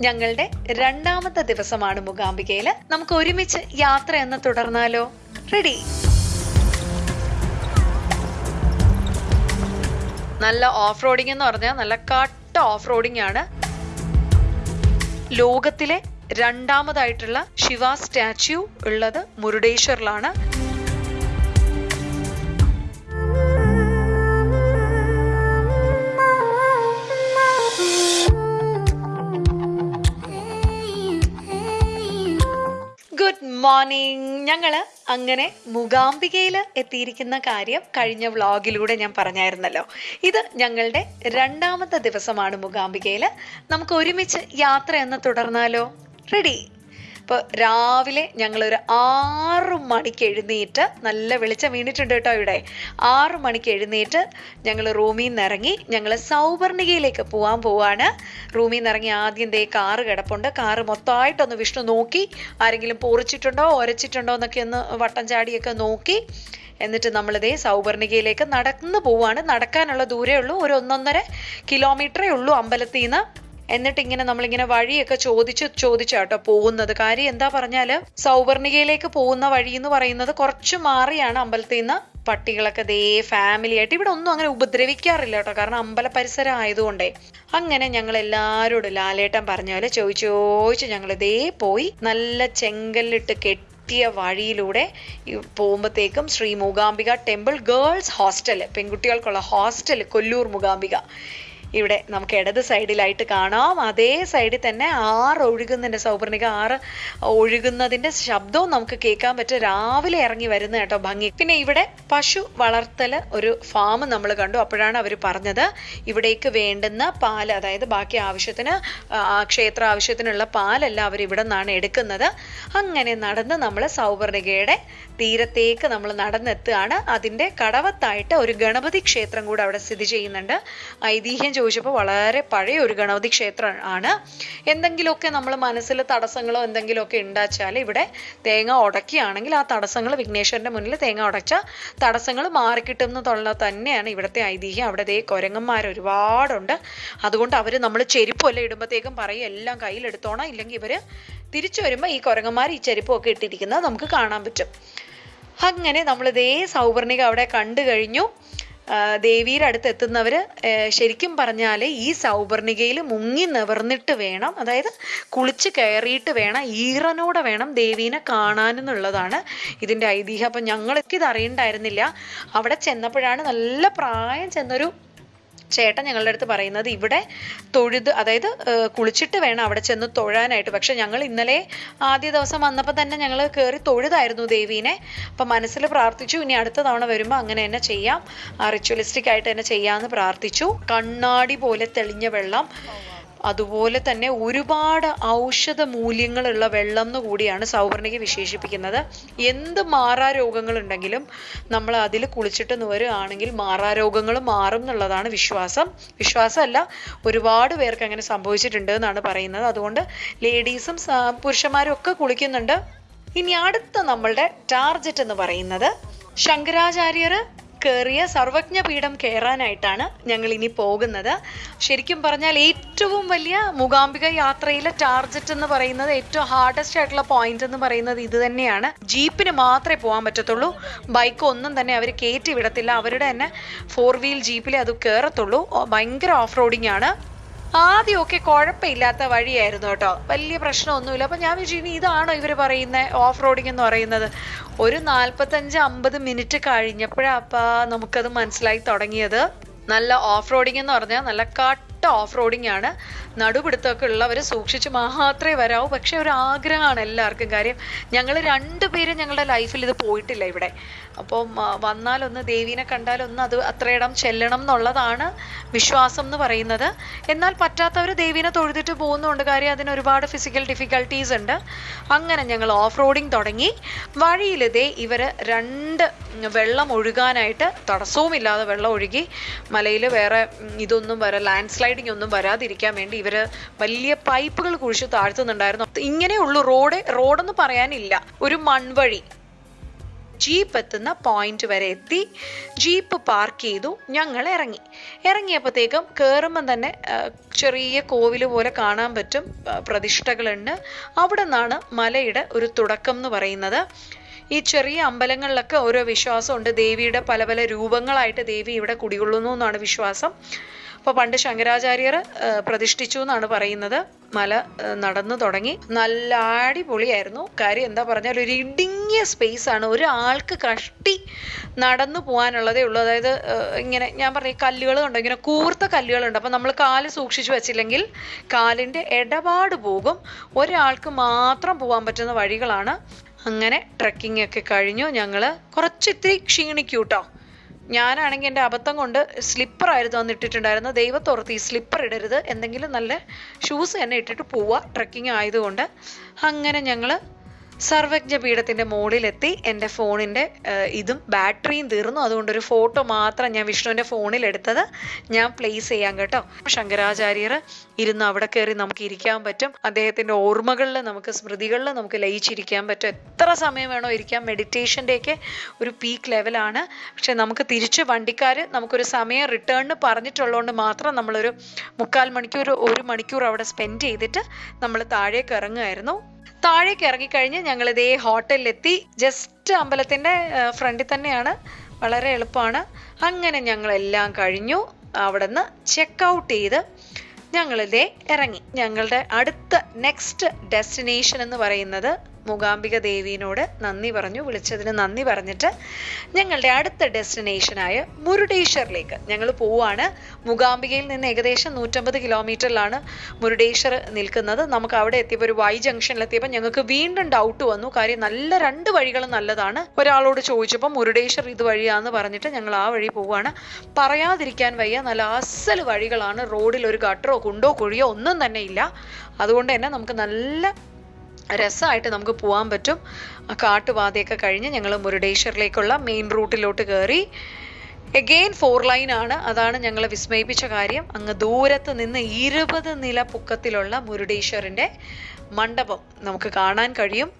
ഞങ്ങളുടെ രണ്ടാമത്തെ ദിവസമാണ് മൂകാംബികയിൽ നമുക്ക് ഒരുമിച്ച് യാത്ര എന്ന് തുടർന്നാലോ? റെഡി നല്ല ഓഫ് റോഡിംഗ് എന്ന് പറഞ്ഞാൽ നല്ല കട്ട ഓഫ് റോഡിംഗ് ആണ്. ലോകത്തിലെ രണ്ടാമതായിട്ടുള്ള ശിവ സ്റ്റാച്യു ഉള്ളത് മുരുടേശ്വറിലാണ്. മോർണിംഗ്. ഞങ്ങൾ അങ്ങനെ മൂകാംബികയിൽ എത്തിയിരിക്കുന്ന കാര്യം കഴിഞ്ഞ വ്ളോഗിലൂടെ ഞാൻ പറഞ്ഞായിരുന്നല്ലോ. ഇത് ഞങ്ങളുടെ രണ്ടാമത്തെ ദിവസമാണ് മൂകാംബികയിൽ നമുക്ക് ഒരുമിച്ച് യാത്ര എന്ന് തുടർന്നാലോ? റെഡി അപ്പോൾ രാവിലെ ഞങ്ങളൊരു ആറ് മണിക്ക് എഴുന്നേറ്റ് നല്ല വെളിച്ചം വീണിട്ടുണ്ട് കേട്ടോ ഇവിടെ. ആറ് മണിക്ക് എഴുന്നേറ്റ് ഞങ്ങൾ റൂമിൽ നിന്ന് ഇറങ്ങി ഞങ്ങൾ സൗവർണികയിലേക്ക് പോകാൻ പോവാണ്. റൂമിൽ നിന്ന് ഇറങ്ങി ആദ്യം ദേ കാറ് കിടപ്പുണ്ട്. കാറ് മൊത്തമായിട്ടൊന്ന് വിഷ്ണു നോക്കി. ആരെങ്കിലും പൊറിച്ചിട്ടുണ്ടോ ഒരച്ചിട്ടുണ്ടോ എന്നൊക്കെ ഒന്ന് വട്ടം ചാടിയൊക്കെ നോക്കി. എന്നിട്ട് നമ്മളിതേ സൗവർണികയിലേക്ക് നടന്നു പോവാണ്. നടക്കാനുള്ള ദൂരേ ഉള്ളൂ. ഒരു ഒന്നൊന്നര കിലോമീറ്ററേ ഉള്ളൂ അമ്പലത്തിൽ നിന്ന് എന്നിട്ട് ഇങ്ങനെ നമ്മളിങ്ങനെ വഴിയൊക്കെ ചോദിച്ച് ചോദിച്ചാട്ടോ പോകുന്നത്. കാര്യം എന്താ പറഞ്ഞാൽ സൗവർണികയിലേക്ക് പോകുന്ന വഴി എന്ന് പറയുന്നത് കുറച്ച് മാറിയാണ് അമ്പലത്തിൽ നിന്ന് പട്ടികളൊക്കെ ദേ ഫാമിലി ആയിട്ട്. ഇവിടെ ഒന്നും അങ്ങനെ ഉപദ്രവിക്കാറില്ല കേട്ടോ. കാരണം അമ്പല പരിസരം ആയതുകൊണ്ടേ. അങ്ങനെ ഞങ്ങൾ എല്ലാവരോടും ലാലേട്ടൻ പറഞ്ഞ പോലെ ചോദിച്ചു ഞങ്ങൾ ദേ പോയി നല്ല ചെങ്കല്ലിട്ട് കെട്ടി കിട്ടിയ വഴിയിലൂടെ പോകുമ്പോഴത്തേക്കും Shri Mookambika temple girls hostel പെൺകുട്ടികൾക്കുള്ള hostel Kollur Mookambika. ഇവിടെ നമുക്ക് ഇടത് സൈഡിലായിട്ട് കാണാം. അതേ സൈഡിൽ തന്നെ ആറ് ഒഴുകുന്നതിന്റെ സൗപർണിക ആറ് ഒഴുകുന്നതിന്റെ ശബ്ദവും നമുക്ക് കേൾക്കാൻ പറ്റും. രാവിലെ ഇറങ്ങി വരുന്ന കേട്ടോ ഭംഗി. പിന്നെ ഇവിടെ പശു വളർത്തൽ ഒരു ഫാം നമ്മൾ കണ്ടു. അപ്പോഴാണ് അവർ പറഞ്ഞത് ഇവിടേക്ക് വേണ്ടുന്ന പാൽ അതായത് ബാക്കി ആവശ്യത്തിന് ക്ഷേത്ര ആവശ്യത്തിനുള്ള പാലെല്ലാം അവർ ഇവിടെ നിന്നാണ് എടുക്കുന്നത്. അങ്ങനെ നടന്ന് നമ്മൾ സൗവർണികയുടെ തീരത്തേക്ക് നമ്മൾ നടന്നെത്തുകയാണ്. അതിന്റെ കടവത്തായിട്ട് ഒരു ഗണപതി ക്ഷേത്രം കൂടെ അവിടെ സ്ഥിതി ചെയ്യുന്നുണ്ട്. ഐതിഹ്യം ചോദിച്ചപ്പോൾ വളരെ പഴയ ഒരു ഗണപതി ക്ഷേത്രം ആണ്. എന്തെങ്കിലുമൊക്കെ നമ്മൾ മനസ്സിൽ തടസ്സങ്ങളോ എന്തെങ്കിലുമൊക്കെ ഉണ്ടാച്ചാൽ ഇവിടെ തേങ്ങ ഉടക്കിയാണെങ്കിൽ ആ തടസ്സങ്ങൾ വിഘ്നേശ്വരന്റെ മുന്നിൽ തേങ്ങ ഉടച്ച തടസ്സങ്ങൾ മാറിക്കിട്ടും എന്നുള്ള തന്നെയാണ് ഇവിടുത്തെ ഐതിഹ്യം. അവിടെ ദേ കുരങ്ങന്മാർ ഒരുപാടുണ്ട്. അതുകൊണ്ട് അവർ നമ്മൾ ചെരുപ്പല്ല ഇടുമ്പോഴത്തേക്കും പറയും എല്ലാം കയ്യിലെടുത്തോണം. ഇല്ലെങ്കിൽ ഇവർ തിരിച്ചു വരുമ്പോൾ ഈ കുരങ്ങന്മാർ ഈ ചെരുപ്പൊക്കെ ഇട്ടിരിക്കുന്നത് നമുക്ക് കാണാൻ പറ്റും. അങ്ങനെ നമ്മൾ ഇതേ സൗവർണിക അവിടെ കണ്ടു കഴിഞ്ഞു. ദേവിയുടെ അടുത്ത് എത്തുന്നവർ ശരിക്കും പറഞ്ഞാൽ ഈ സൗവർണികയിൽ മുങ്ങി നിവർന്നിട്ട് വേണം അതായത് കുളിച്ച് കയറിയിട്ട് വേണം ഈറനോടെ വേണം ദേവീനെ കാണാനെന്നുള്ളതാണ് ഇതിന്റെ ഐതിഹ്യം. അപ്പം ഞങ്ങൾക്ക് ഇത് അറിയണ്ടായിരുന്നില്ല അവിടെ ചെന്നപ്പോഴാണ് നല്ല പ്രായം ചെന്നൊരു ചേട്ടൻ ഞങ്ങളുടെ അടുത്ത് പറയുന്നത് ഇവിടെ തൊഴുത് അതായത് കുളിച്ചിട്ട് വേണം അവിടെ ചെന്ന് തൊഴാനായിട്ട്. പക്ഷെ ഞങ്ങൾ ഇന്നലെ ആദ്യ ദിവസം വന്നപ്പോൾ തന്നെ ഞങ്ങൾ കയറി തൊഴുതായിരുന്നു ദേവീനെ. അപ്പം മനസ്സിൽ പ്രാർത്ഥിച്ചു ഇനി അടുത്ത തവണ വരുമ്പോൾ അങ്ങനെ തന്നെ ചെയ്യാം. റിച്വലിസ്റ്റിക് ആയിട്ട് തന്നെ ചെയ്യാമെന്ന് പ്രാർത്ഥിച്ചു. കണ്ണാടി പോലെ തെളിഞ്ഞ വെള്ളം. അതുപോലെ തന്നെ ഒരുപാട് ഔഷധ മൂല്യങ്ങളുള്ള വെള്ളം എന്ന് കൂടിയാണ് സൗവർണിക വിശേഷിപ്പിക്കുന്നത്. എന്ത് മാറാ രോഗങ്ങളുണ്ടെങ്കിലും നമ്മൾ അതിൽ കുളിച്ചിട്ട് നുവരുകയാണെങ്കിൽ മാറാ രോഗങ്ങൾ മാറും എന്നുള്ളതാണ് വിശ്വാസം. വിശ്വാസമല്ല ഒരുപാട് പേർക്ക് അങ്ങനെ സംഭവിച്ചിട്ടുണ്ട് എന്നാണ് പറയുന്നത്. അതുകൊണ്ട് ലേഡീസും പുരുഷന്മാരും ഒക്കെ കുളിക്കുന്നുണ്ട്. ഇനി അടുത്ത നമ്മളുടെ ടാർജറ്റ് എന്ന് പറയുന്നത് ശങ്കരാചാര്യർ കയറിയ സർവജ്ഞ പീഠം കയറാനായിട്ടാണ് ഞങ്ങൾ ഇനി പോകുന്നത്. ശരിക്കും പറഞ്ഞാൽ ഏറ്റവും വലിയ മൂകാംബിക യാത്രയിലെ ടാർജറ്റ് എന്ന് പറയുന്നത് ഏറ്റവും ഹാർഡസ്റ്റ് ആയിട്ടുള്ള പോയിന്റ് എന്ന് പറയുന്നത് ഇത് തന്നെയാണ്. ജീപ്പിന് മാത്രമേ പോകാൻ പറ്റത്തുള്ളൂ. ബൈക്ക് ഒന്നും തന്നെ അവർ കയറ്റി വിടത്തില്ല. അവരുടെ തന്നെ ഫോർ വീൽ ജീപ്പിലേ അത് കയറത്തുള്ളൂ ഭയങ്കര ഓഫ് റോഡിംഗ് ആണ്. ആദ്യമൊക്കെ കുഴപ്പമില്ലാത്ത വഴിയായിരുന്നു കേട്ടോ. വലിയ പ്രശ്നമൊന്നുമില്ല. അപ്പം ഞാൻ വിചാരിച്ചു ഇനി ഇതാണോ ഇവർ പറയുന്നത് ഓഫ് റോഡിംഗ് എന്ന് പറയുന്നത്. ഒരു നാൽപ്പത്തഞ്ച് അമ്പത് മിനിറ്റ് കഴിഞ്ഞപ്പോഴാപ്പാ നമുക്കത് മനസ്സിലായി തുടങ്ങിയത്. നല്ല ഓഫ് റോഡിംഗ് എന്ന് പറഞ്ഞാൽ നല്ല കട്ട ഓഫ് റോഡിംഗ് ആണ്. നടുപിടുത്തമൊക്കെ ഉള്ളവർ സൂക്ഷിച്ച് മാത്രമേ വരാവൂ. പക്ഷെ ഒരു ആഗ്രഹമാണ് എല്ലാവർക്കും കാര്യം. ഞങ്ങൾ രണ്ടുപേരും ഞങ്ങളുടെ ലൈഫിൽ ഇത് പോയിട്ടില്ല ഇവിടെ. അപ്പം വന്നാലൊന്ന് ദേവീനെ കണ്ടാലൊന്ന് അത് അത്രയിടം ചെല്ലണം എന്നുള്ളതാണ് വിശ്വാസം എന്ന് പറയുന്നത്. എന്നാൽ പറ്റാത്തവർ ദേവീനെ തൊഴുതിട്ട് പോകുന്നുണ്ട്. കാര്യം അതിന് ഒരുപാട് ഫിസിക്കൽ ഡിഫിക്കൽട്ടീസ് ഉണ്ട്. അങ്ങനെ ഞങ്ങൾ ഓഫ് റോഡിങ് തുടങ്ങി. വഴിയിലെ ദേ ഇവർ രണ്ട് വെള്ളം ഒഴുകാനായിട്ട് തടസ്സവുമില്ലാതെ വെള്ളം ഒഴുകി മലയിൽ വേറെ ഇതൊന്നും വരെ ലാൻഡ് സ്ലൈഡിങ് ഒന്നും വരാതിരിക്കാൻ വേണ്ടി ഇവർ വലിയ പൈപ്പുകൾ കുഴിച്ച് താഴ്ത്തുന്നുണ്ടായിരുന്നു. ഇങ്ങനെയുള്ളൂ റോഡ്. റോഡെന്ന് പറയാനില്ല. ഒരു മൺവഴി. ജീപ്പ് എത്തുന്ന പോയിന്റ് വരെ എത്തി. ജീപ്പ് പാർക്ക് ചെയ്തു. ഞങ്ങൾ ഇറങ്ങി. ഇറങ്ങിയപ്പോഴത്തേക്കും കയറുമ്പം തന്നെ ചെറിയ കോവിൽ പോലെ കാണാൻ പറ്റും പ്രതിഷ്ഠകളുണ്ട്. അവിടെ നിന്നാണ് മലയുടെ ഒരു തുടക്കം എന്ന് പറയുന്നത്. ഈ ചെറിയ അമ്പലങ്ങളിലൊക്കെ ഓരോ വിശ്വാസമുണ്ട്. ദേവിയുടെ പല പല രൂപങ്ങളായിട്ട് ദേവി ഇവിടെ കുടികൊള്ളുന്നു എന്നാണ് വിശ്വാസം. അപ്പോൾ പണ്ട് ശങ്കരാചാര്യർ പ്രതിഷ്ഠിച്ചു എന്നാണ് പറയുന്നത്. മല നടന്നു തുടങ്ങി. നല്ല അടിപൊളിയായിരുന്നു. കാര്യം എന്താ പറഞ്ഞാൽ ഒരു ഇടുങ്ങിയ സ്പേസ് ആണ്. ഒരാൾക്ക് കഷ്ടി നടന്നു പോകാനുള്ളതേ ഉള്ളൂ. അതായത് ഇങ്ങനെ ഞാൻ പറഞ്ഞ കല്ലുകൾ ഉണ്ട് ഇങ്ങനെ കൂർത്ത കല്ലുകളുണ്ട്. അപ്പം നമ്മൾ കാൽ സൂക്ഷിച്ചു വെച്ചില്ലെങ്കിൽ കാലിന്റെ ഇടപാട് പോകും. ഒരാൾക്ക് മാത്രം പോകാൻ പറ്റുന്ന വഴികളാണ്. അങ്ങനെ ട്രക്കിംഗ് ഒക്കെ കഴിഞ്ഞു. ഞങ്ങൾ കുറച്ച് ഇത്തിരി ക്ഷീണിക്കൂട്ടോ. ഞാനാണെങ്കിൽ എന്റെ അബദ്ധം കൊണ്ട് സ്ലിപ്പറായിരുന്നു അന്ന് ഇട്ടിട്ടുണ്ടായിരുന്നത്. ദൈവത്തോർത്ത് ഈ സ്ലിപ്പർ ഇടരുത്. എന്തെങ്കിലും നല്ല ഷൂസ് തന്നെ ഇട്ടിട്ട് പോവുക. ട്രക്കിംഗ് ആയതുകൊണ്ട് അങ്ങനെ ഞങ്ങൾ സർവജ്ഞ പീഠത്തിന്റെ മുകളിലെത്തി എന്റെ ഫോണിന്റെ ഇതും ബാറ്ററിയും തീർന്നു. അതുകൊണ്ട് ഒരു ഫോട്ടോ മാത്രം ഞാൻ വിഷ്ണുവിന്റെ ഫോണിൽ എടുത്തത് ഞാൻ പ്ലേസ് ചെയ്യാം കേട്ടോ. ശങ്കരാചാര്യർ ഇരുന്ന് അവിടെ കയറി നമുക്ക് ഇരിക്കാൻ പറ്റും. അദ്ദേഹത്തിന്റെ ഓർമ്മകളിൽ നമുക്ക് സ്മൃതികളിൽ നമുക്ക് ലയിച്ചിരിക്കാൻ പറ്റും. എത്ര സമയം വേണോ ഇരിക്കാം. മെഡിറ്റേഷന്റെയൊക്കെ ഒരു പീക്ക് ലെവലാണ് പക്ഷെ നമുക്ക് തിരിച്ച് വണ്ടിക്കാർ നമുക്കൊരു സമയം റിട്ടേണിന് പറഞ്ഞിട്ടുള്ളതുകൊണ്ട് മാത്രം നമ്മളൊരു മുക്കാൽ മണിക്കൂർ ഒരു മണിക്കൂർ അവിടെ സ്പെൻഡ് ചെയ്തിട്ട് നമ്മൾ താഴേക്ക് ഇറങ്ങുമായിരുന്നു. താഴേക്ക് ഇറങ്ങിക്കഴിഞ്ഞ് ഞങ്ങൾ ഇതേ ഹോട്ടലിലെത്തി. ജസ്റ്റ് അമ്പലത്തിന്റെ ഫ്രണ്ടിൽ തന്നെയാണ്. വളരെ എളുപ്പമാണ്. അങ്ങനെ ഞങ്ങളെല്ലാം കഴിഞ്ഞു. അവിടെ നിന്ന് ചെക്ക് ഔട്ട് ചെയ്ത് ഞങ്ങളിതേ ഇറങ്ങി. ഞങ്ങളുടെ അടുത്ത നെക്സ്റ്റ് ഡെസ്റ്റിനേഷൻ എന്ന് പറയുന്നത് മൂകാംബിക ദേവീനോട് നന്ദി പറഞ്ഞു വിളിച്ചതിന് നന്ദി പറഞ്ഞിട്ട് ഞങ്ങളുടെ അടുത്ത ഡെസ്റ്റിനേഷനായ മുരുടേശ്വറിലേക്ക് ഞങ്ങൾ പോവുകയാണ് മൂകാംബികയിൽ നിന്ന് ഏകദേശം നൂറ്റമ്പത് കിലോമീറ്ററിലാണ് മുരുടേശ്വർ നിൽക്കുന്നത്. നമുക്ക് അവിടെ എത്തിയപ്പോൾ ഒരു വൈ ജംഗ്ഷനിലെത്തിയപ്പോൾ ഞങ്ങൾക്ക് വീണ്ടും ഡൗട്ട് വന്നു. കാര്യം നല്ല രണ്ട് വഴികളും നല്ലതാണ്. ഒരാളോട് ചോദിച്ചപ്പോൾ മുരുടേശ്വർ ഇത് വഴിയാന്ന് പറഞ്ഞിട്ട് ഞങ്ങൾ ആ വഴി പോവുകയാണ് പറയാതിരിക്കാൻ വയ്യ. നല്ല അസൽ വഴികളാണ്. റോഡിൽ ഒരു ഗട്ടറോ കുണ്ടോ കുഴിയോ ഒന്നും തന്നെ ഇല്ല. അതുകൊണ്ട് തന്നെ നമുക്ക് നല്ല രസമായിട്ട് നമുക്ക് പോകാൻ പറ്റും. ആ കാട്ടുപാതയൊക്കെ കഴിഞ്ഞ് ഞങ്ങൾ മുരുടേശ്വറിലേക്കുള്ള മെയിൻ റൂട്ടിലോട്ട് കയറി എഗെയിൻ ഫോർ ലൈൻ ആണ്. അതാണ് ഞങ്ങളെ വിസ്മയിപ്പിച്ച കാര്യം. അങ്ങ് ദൂരത്ത് നിന്ന് ഇരുപത് നില പുക്കത്തിലുള്ള മുരുടേശ്വറിന്റെ മണ്ഡപം നമുക്ക് കാണാൻ കഴിയും.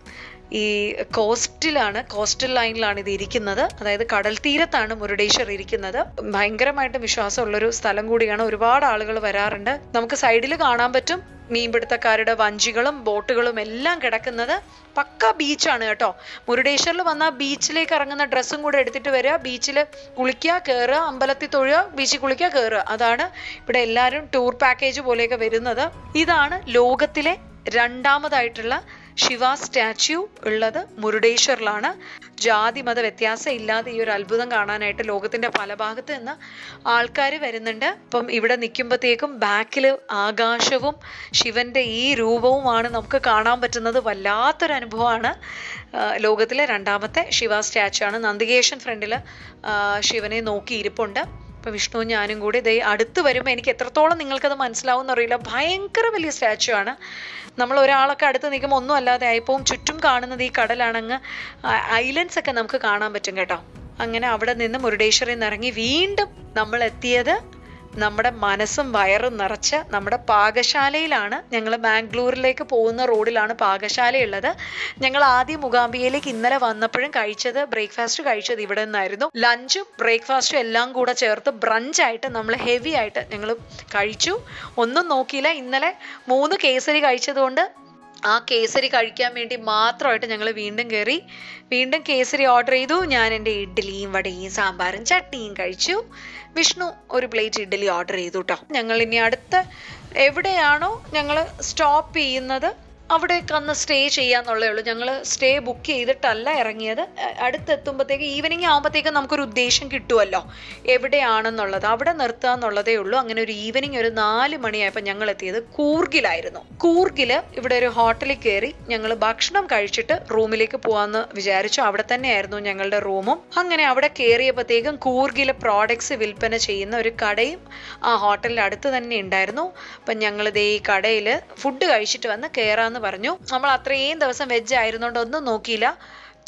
ഈ കോസ്റ്റിലാണ് കോസ്റ്റൽ ലൈനിലാണ് ഇത് ഇരിക്കുന്നത്. അതായത് കടൽ തീരത്താണ് മുരുടേശ്വർ ഇരിക്കുന്നത്. ഭയങ്കരമായിട്ട് വിശ്വാസമുള്ളൊരു സ്ഥലം കൂടിയാണ്. ഒരുപാട് ആളുകൾ വരാറുണ്ട്. നമുക്ക് സൈഡിൽ കാണാൻ പറ്റും. മീൻപിടുത്തക്കാരുടെ വഞ്ചികളും ബോട്ടുകളും എല്ലാം കിടക്കുന്നത് പക്ക ബീച്ചാണ് കേട്ടോ. മുരുടേശ്വറിൽ വന്നാൽ ബീച്ചിലേക്ക് ഇറങ്ങുന്ന ഡ്രസ്സും കൂടെ എടുത്തിട്ട് വരിക ബീച്ചിൽ കുളിക്കുക കയറുക അമ്പലത്തിൽ തൊഴുക ബീച്ചിൽ കുളിക്കുക കയറുക അതാണ് ഇവിടെ എല്ലാവരും ടൂർ പാക്കേജ് പോലെയൊക്കെ വരുന്നത്. ഇതാണ് ലോകത്തിലെ രണ്ടാമതായിട്ടുള്ള ശിവ സ്റ്റാച്യു ഉള്ളത് മുരുടേശ്വറിലാണ്. ജാതി മത വ്യത്യാസം ഇല്ലാതെ ഈ ഒരു അത്ഭുതം കാണാനായിട്ട് ലോകത്തിന്റെ പല ഭാഗത്ത് നിന്ന് ആൾക്കാർ വരുന്നുണ്ട്. അപ്പം ഇവിടെ നിൽക്കുമ്പോഴത്തേക്കും ബാക്കിൽ ആകാശവും ശിവന്റെ ഈ രൂപവുമാണ് നമുക്ക് കാണാൻ പറ്റുന്നത്. വല്ലാത്തൊരു അനുഭവമാണ് ലോകത്തിലെ രണ്ടാമത്തെ ശിവ സ്റ്റാച്യു ആണ്. നന്ദികേശൻ ഫ്രണ്ടിൽ ശിവനെ നോക്കി ഇരിപ്പുണ്ട് ഇപ്പൊ വിഷ്ണു ഞാനും കൂടി ഇതേ അടുത്ത് വരുമ്പോൾ എനിക്ക് എത്രത്തോളം നിങ്ങൾക്കത് മനസ്സിലാവും എന്നറിയില്ല ഭയങ്കര വലിയ സ്റ്റാച്ചു ആണ്. നമ്മൾ ഒരാളൊക്കെ അടുത്ത് നിൽക്കുമ്പോൾ ഒന്നും അല്ലാതെ ആയിപ്പോവും. ചുറ്റും കാണുന്നത് ഈ കടലാണങ്ങ് ഐലൻഡ്സ് ഒക്കെ നമുക്ക് കാണാൻ പറ്റും കേട്ടോ. അങ്ങനെ അവിടെ നിന്ന് മുരുടേശ്വറിൽ നിന്ന് ഇറങ്ങി വീണ്ടും നമ്മൾ എത്തിയത് നമ്മുടെ മനസ്സും വയറും നിറച്ച് നമ്മുടെ പാകശാലയിലാണ് ഞങ്ങൾ ബാംഗ്ലൂരിലേക്ക് പോകുന്ന റോഡിലാണ് പാകശാലയുള്ളത്. ഞങ്ങൾ ആദ്യം മുഖാംബിയയിലേക്ക് ഇന്നലെ വന്നപ്പോഴും കഴിച്ചത് ബ്രേക്ക്ഫാസ്റ്റ് കഴിച്ചത് ഇവിടെ നിന്നായിരുന്നു. ലഞ്ചും ബ്രേക്ക്ഫാസ്റ്റും എല്ലാം കൂടെ ചേർത്ത് ബ്രഞ്ചായിട്ട് നമ്മൾ ഹെവി ആയിട്ട് ഞങ്ങൾ കഴിച്ചു. ഒന്നും നോക്കിയില്ല. ഇന്നലെ മൂന്ന് കേസരി കഴിച്ചതുകൊണ്ട് ആ കേസരി കഴിക്കാൻ വേണ്ടി മാത്രമായിട്ട് ഞങ്ങൾ വീണ്ടും കയറി വീണ്ടും കേസരി ഓർഡർ ചെയ്തു. ഞാൻ എന്റെ ഇഡ്ഡലിയും വടയും സാമ്പാറും ചട്നിയും കഴിച്ചു. വിഷ്ണു ഒരു പ്ലേറ്റ് ഇഡ്ഡലി ഓർഡർ ചെയ്തു കേട്ടോ ഞങ്ങൾ ഇനി അടുത്ത എവിടെയാണോ ഞങ്ങൾ സ്റ്റോപ്പ് ചെയ്യുന്നത് അവിടേക്ക് അന്ന് സ്റ്റേ ചെയ്യാന്നുള്ളേ ഉള്ളൂ. ഞങ്ങൾ സ്റ്റേ ബുക്ക് ചെയ്തിട്ടല്ല ഇറങ്ങിയത്. അടുത്തെത്തുമ്പോഴത്തേക്ക് ഈവനിങ് ആകുമ്പോഴത്തേക്കും നമുക്കൊരു ഉദ്ദേശം കിട്ടുമല്ലോ എവിടെയാണെന്നുള്ളത്. അവിടെ നിർത്തുക എന്നുള്ളതേ ഉള്ളൂ. അങ്ങനെ ഒരു ഈവനിങ് ഒരു നാല് മണിയായപ്പോൾ ഞങ്ങൾ എത്തിയത് കൂർഗിലായിരുന്നു. കൂർഗിൽ ഇവിടെ ഒരു ഹോട്ടലിൽ കയറി ഞങ്ങൾ ഭക്ഷണം കഴിച്ചിട്ട് റൂമിലേക്ക് പോകാമെന്ന് വിചാരിച്ചു. അവിടെ തന്നെയായിരുന്നു ഞങ്ങളുടെ റൂമും. അങ്ങനെ അവിടെ കയറിയപ്പോഴത്തേക്കും കൂർഗിലെ പ്രോഡക്ട്സ് വിൽപ്പന ചെയ്യുന്ന ഒരു കടയും ആ ഹോട്ടലിന്റെ അടുത്ത് തന്നെ ഉണ്ടായിരുന്നു. അപ്പം ഞങ്ങളിത് ഈ കടയിൽ ഫുഡ് കഴിച്ചിട്ട് വന്ന് കയറാമെന്ന് പറഞ്ഞു. നമ്മൾ അത്രയും ദിവസം വെജ് ആയിരുന്നുണ്ട് ഒന്നും നോക്കിയില്ല.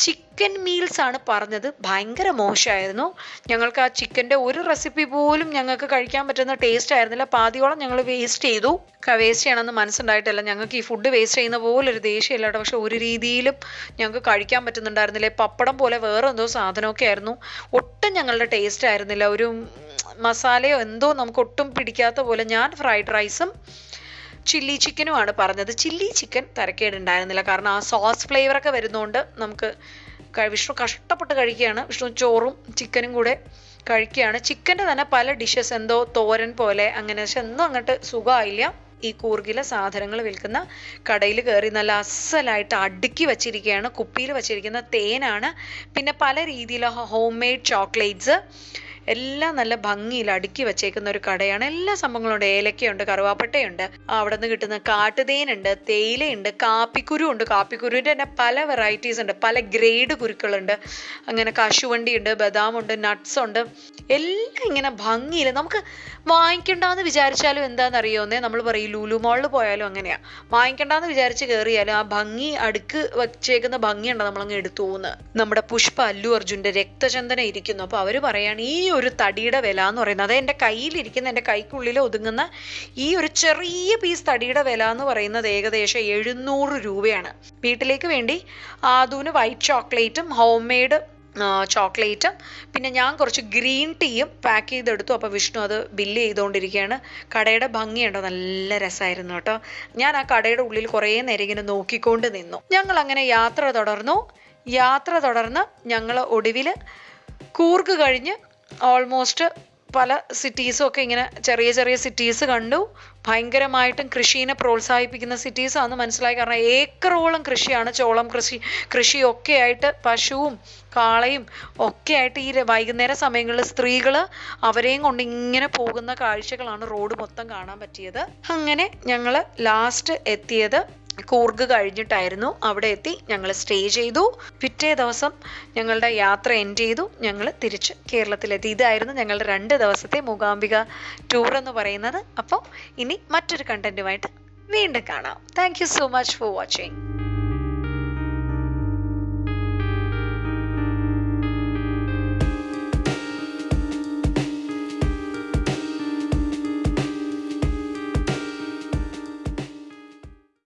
ചിക്കൻ മീൽസ് ആണ് പറഞ്ഞത്. ഭയങ്കര മോശമായിരുന്നു. ഞങ്ങൾക്ക് ആ ചിക്കന്റെ ഒരു റെസിപ്പി പോലും ഞങ്ങൾക്ക് കഴിക്കാൻ പറ്റുന്ന ടേസ്റ്റ് ആയിരുന്നില്ല. പാതിയോളം ഞങ്ങൾ വേസ്റ്റ് ചെയ്തു. വേസ്റ്റ് ചെയ്യണമെന്ന് മനസ്സുണ്ടായിട്ടില്ല. ഞങ്ങൾക്ക് ഈ ഫുഡ് വേസ്റ്റ് ചെയ്യുന്ന പോലെ ഒരു ദേഷ്യമില്ല കേട്ടോ. പക്ഷെ ഒരു രീതിയിലും ഞങ്ങൾക്ക് കഴിക്കാൻ പറ്റുന്നുണ്ടായിരുന്നില്ല. പപ്പടം പോലെ വേറെ എന്തോ സാധനമൊക്കെ ആയിരുന്നു. ഒട്ടും ഞങ്ങളുടെ ടേസ്റ്റ് ആയിരുന്നില്ല. ഒരു മസാലയോ എന്തോ നമുക്ക് ഒട്ടും പിടിക്കാത്ത പോലെ ഞാൻ ഫ്രൈഡ് റൈസും ചില്ലി ചിക്കനുമാണ് പറഞ്ഞത്. ചില്ലി ചിക്കൻ തരക്കേടുണ്ടായിരുന്നില്ല. കാരണം ആ സോസ് ഫ്ലേവറൊക്കെ വരുന്നതുകൊണ്ട് നമുക്ക് വിഷ്ണു കഷ്ടപ്പെട്ട് കഴിക്കുകയാണ്. വിഷ്ണു ചോറും ചിക്കനും കൂടെ കഴിക്കുകയാണ്. ചിക്കന്റെ തന്നെ പല ഡിഷസ് എന്തോ തോരൻ പോലെ അങ്ങനെ പക്ഷെ ഒന്നും അങ്ങോട്ട് സുഖമായില്ല. ഈ കൂർഗിലെ സാധനങ്ങൾ വിൽക്കുന്ന കടയിൽ കയറി നല്ല അസലായിട്ട് അടുക്കി വച്ചിരിക്കുകയാണ്. കുപ്പിയിൽ വച്ചിരിക്കുന്ന തേനാണ്. പിന്നെ പല രീതിയിലുള്ള ഹോം മെയ്ഡ് ചോക്ലേറ്റ്സ് എല്ലാം നല്ല ഭംഗിയിൽ അടുക്കി വെച്ചേക്കുന്ന ഒരു കടയാണ്. എല്ലാ സംഭവങ്ങളും ഉണ്ട് ഏലക്കയുണ്ട് കറുവാപ്പട്ടയുണ്ട് അവിടെ നിന്ന് കിട്ടുന്ന കാട്ടുതേനുണ്ട് തേയിലയുണ്ട് കാപ്പിക്കുരു ഉണ്ട് കാപ്പിക്കുരുവിന്റെ തന്നെ പല വെറൈറ്റീസ് ഉണ്ട്. പല ഗ്രേഡ് കുരുക്കളുണ്ട്. അങ്ങനെ കശുവണ്ടി ഉണ്ട് ബദാമുണ്ട് നട്ട്സ് ഉണ്ട്. എല്ലാം ഇങ്ങനെ ഭംഗിയിൽ നമുക്ക് വാങ്ങിക്കണ്ടെന്ന് വിചാരിച്ചാലും എന്താണെന്നറിയോന്നേ നമ്മൾ പറയും ലൂലു മോളിൽ പോയാലും അങ്ങനെയാ. വാങ്ങിക്കണ്ടെന്ന് വിചാരിച്ച് കയറിയാലും ആ ഭംഗി അടുക്ക് വച്ചേക്കുന്ന ഭംഗിയുണ്ട് നമ്മളങ്ങ് എടുത്തു പോകുന്നത് നമ്മുടെ പുഷ്പ അല്ലു അർജുന്റെ രക്തചന്ദന ഇരിക്കുന്നു. അപ്പോൾ അവർ പറയാണ് ഈ ഒരു തടിയുടെ വില എന്ന് പറയുന്നത്. അത് എന്റെ കയ്യിലിരിക്കുന്ന എന്റെ കൈക്കുള്ളിൽ ഒതുങ്ങുന്ന ഈ ഒരു ചെറിയ പീസ് തടിയുടെ വില എന്ന് പറയുന്നത് ഏകദേശം എഴുന്നൂറ് രൂപയാണ്. വീട്ടിലേക്ക് വേണ്ടി ആദൂന് വൈറ്റ് ചോക്ലേറ്റും ഹോം മെയ്ഡ് ചോക്ലേറ്റും പിന്നെ ഞാൻ കുറച്ച് ഗ്രീൻ ടീയും പാക്ക് ചെയ്തെടുത്തു. അപ്പോൾ വിഷ്ണു അത് ബില്ല് ചെയ്തുകൊണ്ടിരിക്കുകയാണ്. കടയുടെ ഭംഗിയുണ്ടോ നല്ല രസമായിരുന്നു കേട്ടോ. ഞാൻ ആ കടയുടെ ഉള്ളിൽ കുറേ നേരം ഇങ്ങനെ നോക്കിക്കൊണ്ട് നിന്നു. ഞങ്ങൾ അങ്ങനെ യാത്ര തുടർന്നു. യാത്ര തുടർന്ന് ഞങ്ങൾ ഒടുവിൽ കൂർഗ് കഴിഞ്ഞ് ഓൾമോസ്റ്റ് പല സിറ്റീസും ഒക്കെ ഇങ്ങനെ ചെറിയ ചെറിയ സിറ്റീസ് കണ്ടു. ഭയങ്കരമായിട്ടും കൃഷിനെ പ്രോത്സാഹിപ്പിക്കുന്ന സിറ്റീസാണെന്ന് മനസ്സിലായി. കാരണം ഏക്കറോളം കൃഷിയാണ് ചോളം കൃഷി കൃഷിയൊക്കെ ആയിട്ട് പശുവും കാളയും ഒക്കെ ആയിട്ട് ഈ വൈകുന്നേര സമയങ്ങളിൽ സ്ത്രീകൾ അവരെയും കൊണ്ട് ഇങ്ങനെ പോകുന്ന കാഴ്ചകളാണ് റോഡ് മൊത്തം കാണാൻ പറ്റിയത്. അങ്ങനെ ഞങ്ങൾ ലാസ്റ്റ് എത്തിയത് കൂർഗ് കഴിഞ്ഞിട്ടായിരുന്നു അവിടെ എത്തി. ഞങ്ങൾ സ്റ്റേ ചെയ്തു. പിറ്റേ ദിവസം ഞങ്ങളുടെ യാത്ര എൻഡ് ചെയ്തു. ഞങ്ങൾ തിരിച്ച് കേരളത്തിലെത്തി. ഇതായിരുന്നു ഞങ്ങളുടെ രണ്ട് ദിവസത്തെ മൂകാംബിക ടൂർ എന്ന് പറയുന്നത്. അപ്പോൾ ഇനി മറ്റൊരു കണ്ടന്റുമായിട്ട് വീണ്ടും കാണാം. Thank so much for watching